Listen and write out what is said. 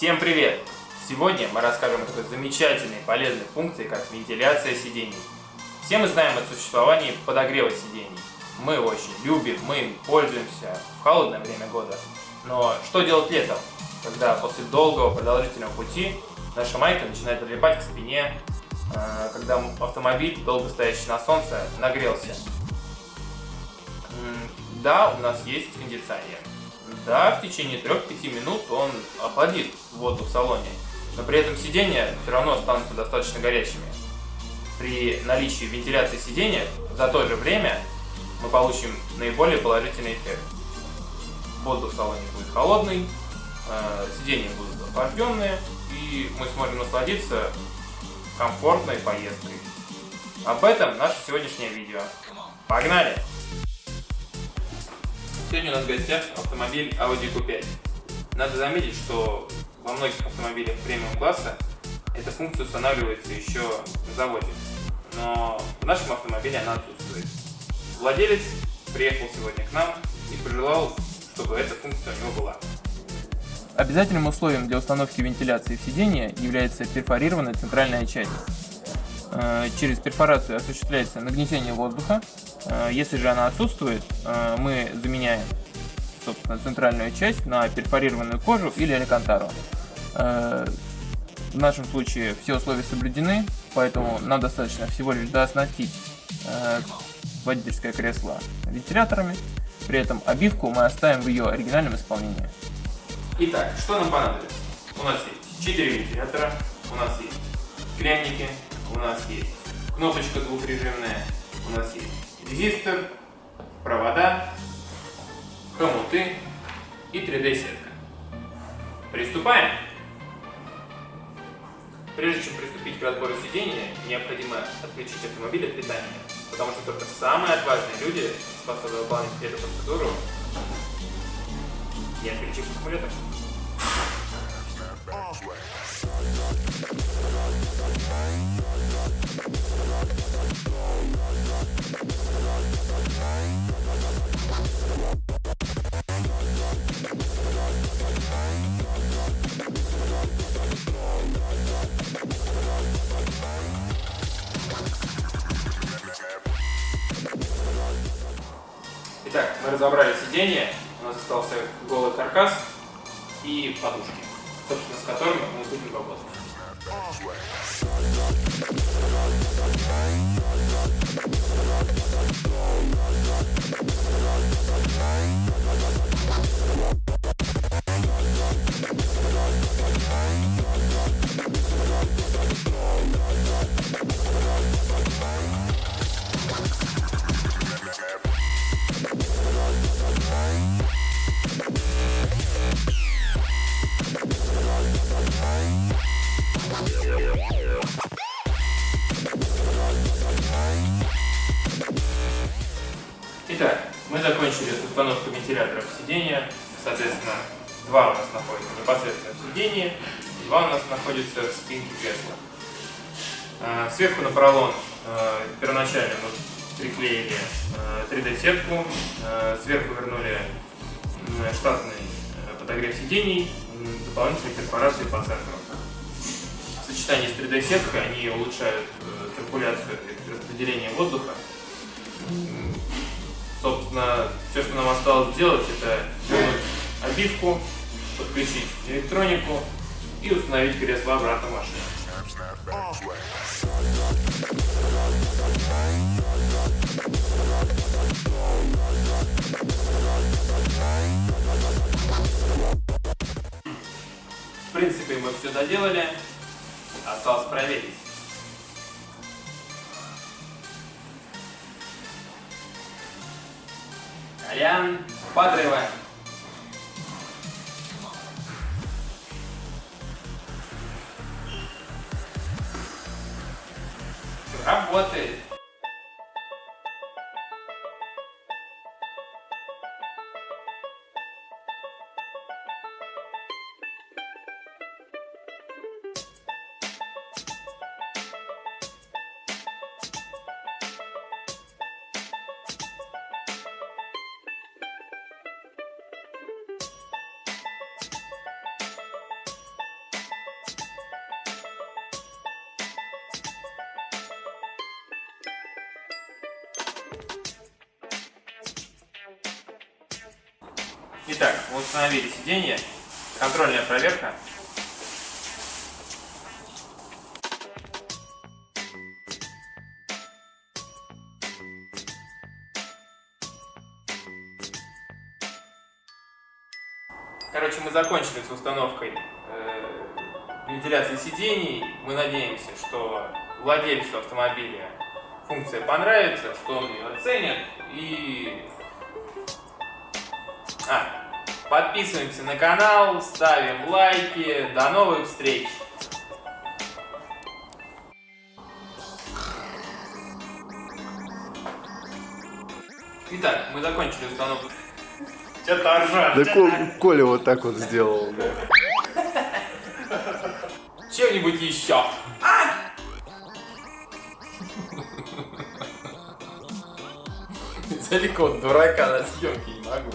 Всем привет! Сегодня мы расскажем о такой замечательной полезной функции, как вентиляция сидений. Все мы знаем о существовании подогрева сидений. Мы его очень любим, мы им пользуемся в холодное время года. Но что делать летом, когда после долгого продолжительного пути наша майка начинает прилипать к спине, когда автомобиль, долго стоящий на солнце, нагрелся? Да, у нас есть кондиционер. Да, в течение 3-5 минут он охладит воду в салоне, но при этом сиденья все равно останутся достаточно горячими. При наличии вентиляции сиденья за то же время мы получим наиболее положительный эффект. Воздух в салоне будет холодный, э, сиденья будут охлажденные, и мы сможем насладиться комфортной поездкой. Об этом наше сегодняшнее видео. Погнали! Сегодня у нас в гостях автомобиль Audi Q5. Надо заметить, что во многих автомобилях премиум класса эта функция устанавливается еще на заводе, но в нашем автомобиле она отсутствует. Владелец приехал сегодня к нам и пожелал, чтобы эта функция у него была. Обязательным условием для установки вентиляции в сиденье является перфорированная центральная часть. Э, через перфорацию осуществляется нагнетение воздуха. Э, если же она отсутствует, э, мы заменяем собственно, центральную часть на перфорированную кожу или алькантару. В нашем случае все условия соблюдены, поэтому нам достаточно всего лишь дооснастить водительское кресло вентиляторами. При этом обивку мы оставим в ее оригинальном исполнении. Итак, что нам понадобится? У нас есть 4 вентилятора, у нас есть клемники, у нас есть кнопочка двухрежимная, у нас есть резистор, провода, хомуты и 3D-сетка. Приступаем! Прежде чем приступить к разбору сидения, необходимо отключить автомобиль от питания, потому что только самые отважные люди способны выполнить эту процедуру, не отключив аккумулятор. Итак, мы разобрали сиденье, нас остался голый каркас и подушки, собственно, с которыми мы будем работать. Закончили с установкой вентиляторов сидения. Соответственно, два у нас находятся непосредственно в сидении, два у нас находятся в спинке кресла. А, сверху на поролон а, первоначально мы приклеили 3D-сетку, а, сверху вернули штатный подогрев сидений, дополнительные перфорации по центру. В сочетании с 3D-сеткой они улучшают э, циркуляцию и распределение воздуха Собственно, все, что нам осталось сделать, это вернуть обивку, подключить электронику и установить кресло обратно в машину. В принципе, мы все доделали, осталось проверить. Колян, подрываем. Работает. Итак, мы установили сиденье. Контрольная проверка. Короче, мы закончили с установкой э, вентиляции сидений. Мы надеемся, что владельцу автомобиля функция понравится, что он ее оценит. И... А, подписываемся на канал, ставим лайки. До новых встреч! Итак, мы закончили установку. Что-то. Да Ко- Коля вот так вот сделал. да. Чем-нибудь еще. Далеко от дурака на съемке не могу.